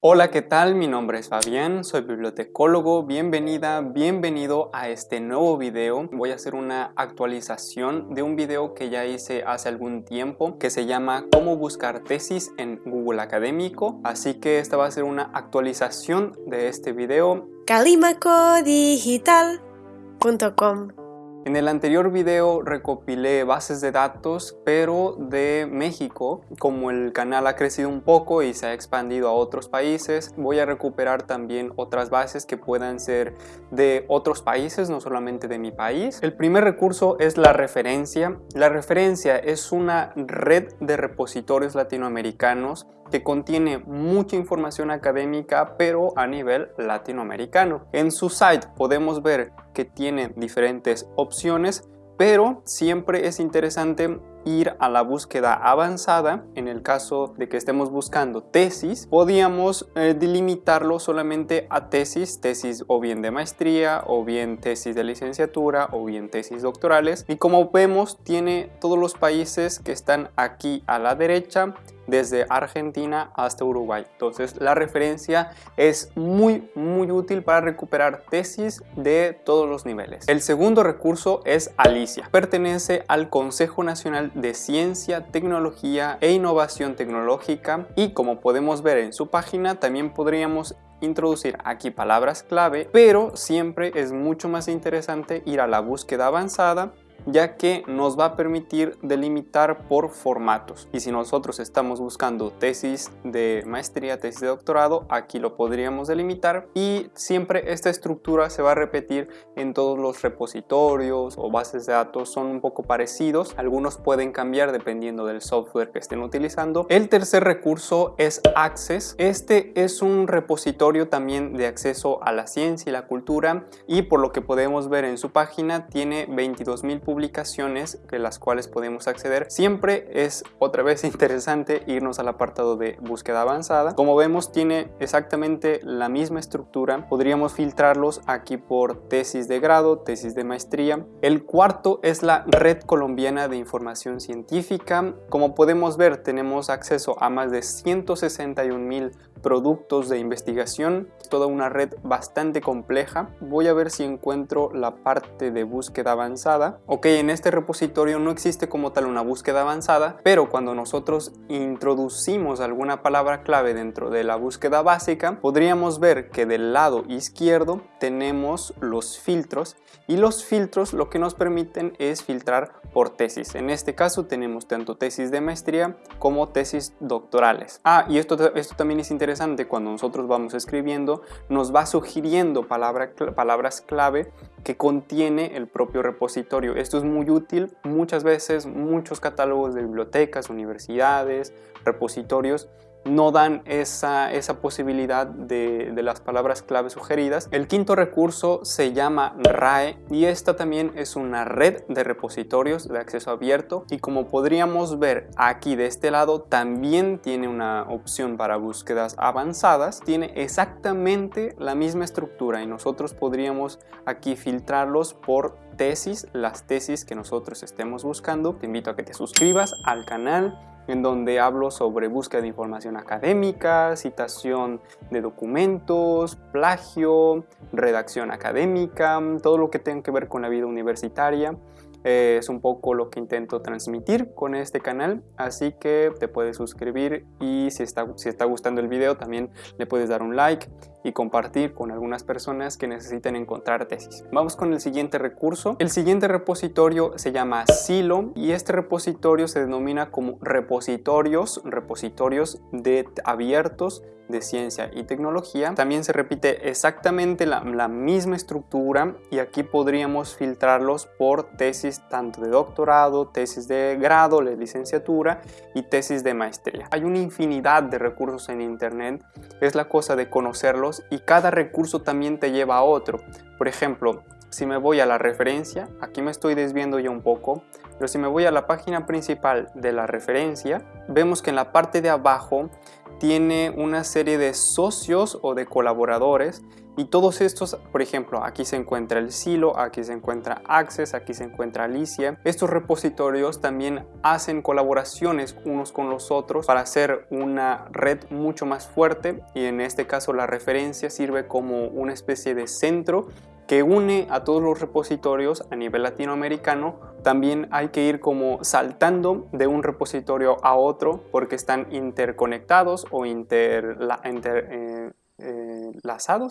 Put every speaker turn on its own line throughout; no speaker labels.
Hola, ¿qué tal? Mi nombre es Fabián, soy bibliotecólogo. Bienvenida, bienvenido a este nuevo video. Voy a hacer una actualización de un video que ya hice hace algún tiempo que se llama Cómo buscar tesis en Google Académico. Así que esta va a ser una actualización de este video.
calimacodigital.com
en el anterior video recopilé bases de datos, pero de México. Como el canal ha crecido un poco y se ha expandido a otros países, voy a recuperar también otras bases que puedan ser de otros países, no solamente de mi país. El primer recurso es la referencia. La referencia es una red de repositorios latinoamericanos que contiene mucha información académica pero a nivel latinoamericano. En su site podemos ver que tiene diferentes opciones pero siempre es interesante ir a la búsqueda avanzada, en el caso de que estemos buscando tesis, podíamos eh, delimitarlo solamente a tesis, tesis o bien de maestría, o bien tesis de licenciatura, o bien tesis doctorales. Y como vemos, tiene todos los países que están aquí a la derecha desde Argentina hasta Uruguay. Entonces la referencia es muy muy útil para recuperar tesis de todos los niveles. El segundo recurso es Alicia. Pertenece al Consejo Nacional de Ciencia, Tecnología e Innovación Tecnológica. Y como podemos ver en su página también podríamos introducir aquí palabras clave, pero siempre es mucho más interesante ir a la búsqueda avanzada ya que nos va a permitir delimitar por formatos. Y si nosotros estamos buscando tesis de maestría, tesis de doctorado, aquí lo podríamos delimitar y siempre esta estructura se va a repetir en todos los repositorios o bases de datos, son un poco parecidos, algunos pueden cambiar dependiendo del software que estén utilizando. El tercer recurso es Access, este es un repositorio también de acceso a la ciencia y la cultura y por lo que podemos ver en su página tiene 22.000 publicaciones de las cuales podemos acceder. Siempre es otra vez interesante irnos al apartado de búsqueda avanzada. Como vemos tiene exactamente la misma estructura. Podríamos filtrarlos aquí por tesis de grado, tesis de maestría. El cuarto es la Red Colombiana de Información Científica. Como podemos ver tenemos acceso a más de 161 mil productos de investigación, toda una red bastante compleja. Voy a ver si encuentro la parte de búsqueda avanzada. Ok, en este repositorio no existe como tal una búsqueda avanzada, pero cuando nosotros introducimos alguna palabra clave dentro de la búsqueda básica, podríamos ver que del lado izquierdo tenemos los filtros y los filtros lo que nos permiten es filtrar por tesis. En este caso tenemos tanto tesis de maestría como tesis doctorales. Ah, y esto, esto también es interesante cuando nosotros vamos escribiendo, nos va sugiriendo palabras clave que contiene el propio repositorio. Esto es muy útil, muchas veces muchos catálogos de bibliotecas, universidades, repositorios no dan esa, esa posibilidad de, de, las palabras clave sugeridas. El quinto recurso se llama RAE y esta también es una red de repositorios de acceso abierto y como podríamos ver aquí de este lado también tiene una opción para búsquedas avanzadas. Tiene exactamente la misma estructura y nosotros podríamos aquí filtrarlos por tesis, las tesis que nosotros estemos buscando. Te invito a que te suscribas al canal en donde hablo sobre búsqueda de información académica, citación de documentos, plagio, redacción académica, todo lo que tenga que ver con la vida universitaria. Eh, es un poco lo que intento transmitir con este canal, así que te puedes suscribir y si está, si está gustando el video también le puedes dar un like y compartir con algunas personas que necesiten encontrar tesis. Vamos con el siguiente recurso. El siguiente repositorio se llama Silo y este repositorio se denomina como repositorios, repositorios de abiertos de ciencia y tecnología. También se repite exactamente la, misma estructura y aquí podríamos filtrarlos por tesis tanto de doctorado, tesis de grado, de licenciatura y tesis de maestría. Hay una infinidad de recursos en internet, es la cosa de conocerlos y cada recurso también te lleva a otro. Por ejemplo, si me voy a la referencia, aquí me estoy desviando ya un poco, pero si me voy a la página principal de la referencia, vemos que en la parte de abajo tiene una serie de socios o de colaboradores y todos estos, por ejemplo, aquí se encuentra el Silo, aquí se encuentra Access, aquí se encuentra Alicia. Estos repositorios también hacen colaboraciones unos con los otros para hacer una red mucho más fuerte y en este caso la referencia sirve como una especie de centro que une a todos los repositorios a nivel latinoamericano, también hay que ir como saltando de un repositorio a otro porque están interconectados o inter, eh, eh,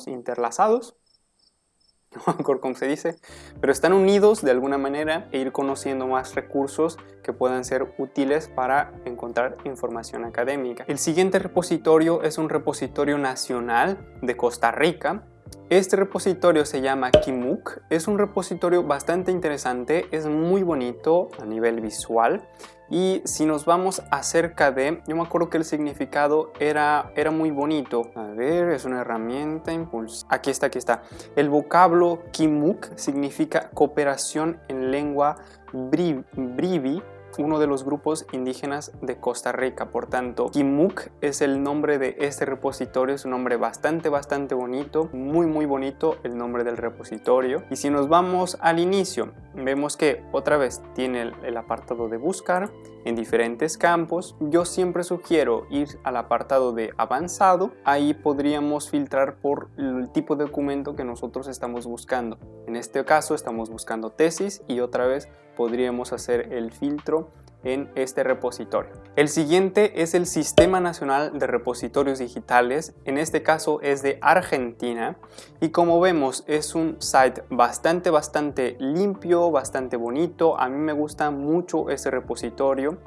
interlazados, no cómo se dice, pero están unidos de alguna manera e ir conociendo más recursos que puedan ser útiles para encontrar información académica. El siguiente repositorio es un repositorio nacional de Costa Rica este repositorio se llama Kimuk, es un repositorio bastante interesante, es muy bonito a nivel visual y si nos vamos acerca de, yo me acuerdo que el significado era, era muy bonito. A ver, es una herramienta impulsa. Aquí está, aquí está. El vocablo Kimuk significa cooperación en lengua brivi uno de los grupos indígenas de Costa Rica. Por tanto, Kimuk es el nombre de este repositorio, es un nombre bastante, bastante bonito, muy, muy bonito el nombre del repositorio. Y si nos vamos al inicio, vemos que otra vez tiene el, apartado de buscar en diferentes campos. Yo siempre sugiero ir al apartado de avanzado, ahí podríamos filtrar por el tipo de documento que nosotros estamos buscando. En este caso estamos buscando tesis y otra vez podríamos hacer el filtro en este repositorio. El siguiente es el Sistema Nacional de Repositorios Digitales, en este caso es de Argentina y como vemos es un site bastante bastante limpio, bastante bonito, a mí me gusta mucho ese repositorio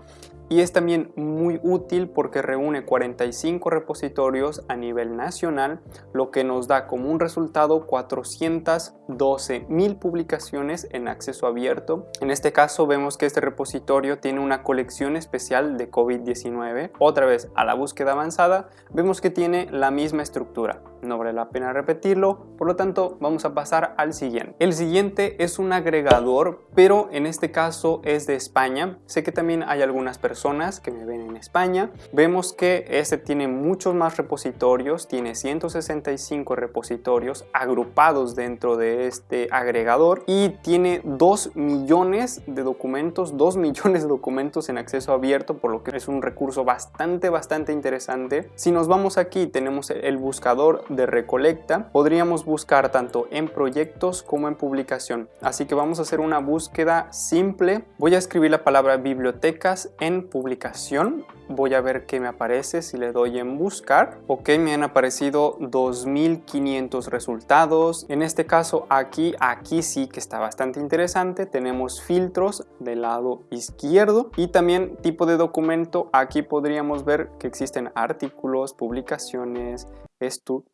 y es también muy útil porque reúne 45 repositorios a nivel nacional, lo que nos da como un resultado 412 mil publicaciones en acceso abierto. En este caso vemos que este repositorio tiene una colección especial de COVID-19. Otra vez a la búsqueda avanzada vemos que tiene la misma estructura. No vale la pena repetirlo, por lo tanto vamos a pasar al siguiente. El siguiente es un agregador, pero en este caso es de España. Sé que también hay algunas personas que me ven en España. Vemos que este tiene muchos más repositorios, tiene 165 repositorios agrupados dentro de este agregador y tiene 2 millones de documentos, 2 millones de documentos en acceso abierto, por lo que es un recurso bastante, bastante interesante. Si nos vamos aquí, tenemos el buscador de recolecta, podríamos buscar tanto en proyectos como en publicación. Así que vamos a hacer una búsqueda simple. Voy a escribir la palabra bibliotecas en publicación voy a ver qué me aparece si le doy en buscar ok me han aparecido 2500 resultados. En este caso aquí aquí sí que está bastante interesante. Tenemos filtros del lado izquierdo y también tipo de documento. Aquí podríamos ver que existen artículos publicaciones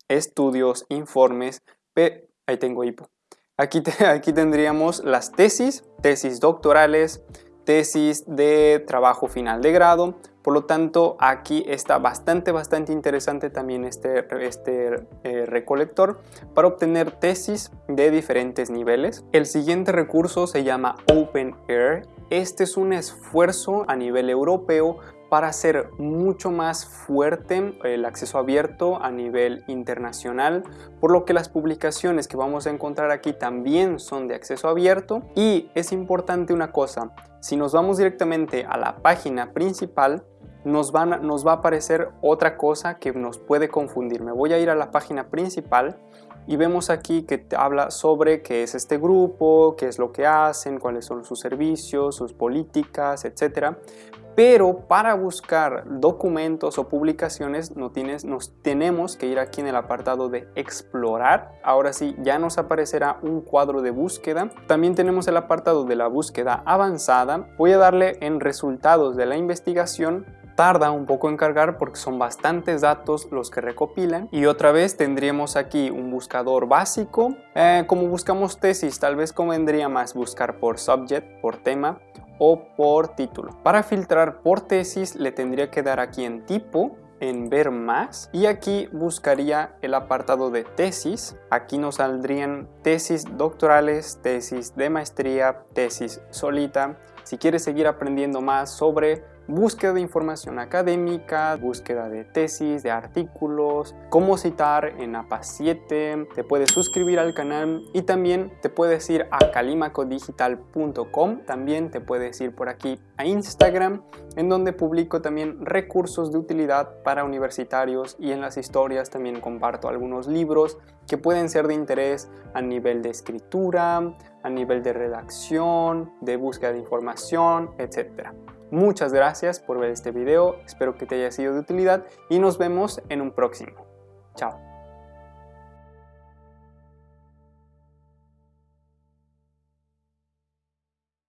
estudios informes. Ahí tengo hipo. Aquí, aquí tendríamos las tesis tesis doctorales tesis de trabajo final de grado. Por lo tanto, aquí está bastante, bastante interesante también este, este eh, recolector para obtener tesis de diferentes niveles. El siguiente recurso se llama OpenAir. Este es un esfuerzo a nivel europeo para hacer mucho más fuerte el acceso abierto a nivel internacional, por lo que las publicaciones que vamos a encontrar aquí también son de acceso abierto y es importante una cosa, si nos vamos directamente a la página principal, nos, va a aparecer otra cosa que nos puede confundir. Me voy a ir a la página principal y vemos aquí que habla sobre qué es este grupo, qué es lo que hacen, cuáles son sus servicios, sus políticas, etc. Pero para buscar documentos o publicaciones no tienes, nos tenemos que ir aquí en el apartado de explorar. Ahora sí, ya nos aparecerá un cuadro de búsqueda. También tenemos el apartado de la búsqueda avanzada. Voy a darle en resultados de la investigación tarda un poco en cargar porque son bastantes datos los que recopilan y otra vez tendríamos aquí un buscador básico eh, como buscamos tesis tal vez convendría más buscar por subject por tema o por título. Para filtrar por tesis le tendría que dar aquí en tipo en ver más y aquí buscaría el apartado de tesis aquí nos saldrían tesis doctorales tesis de maestría tesis solita si quieres seguir aprendiendo más sobre búsqueda de información académica, búsqueda de tesis, de artículos, cómo citar en APA 7, te puedes suscribir al canal y también te puedes ir a calimacodigital.com, también te puedes ir por aquí a Instagram, en donde publico también recursos de utilidad para universitarios y en las historias también comparto algunos libros que pueden ser de interés a nivel de escritura, a nivel de redacción, de búsqueda de información, etc. Muchas gracias por ver este video, espero que te haya sido de utilidad y nos vemos en un próximo. Chao.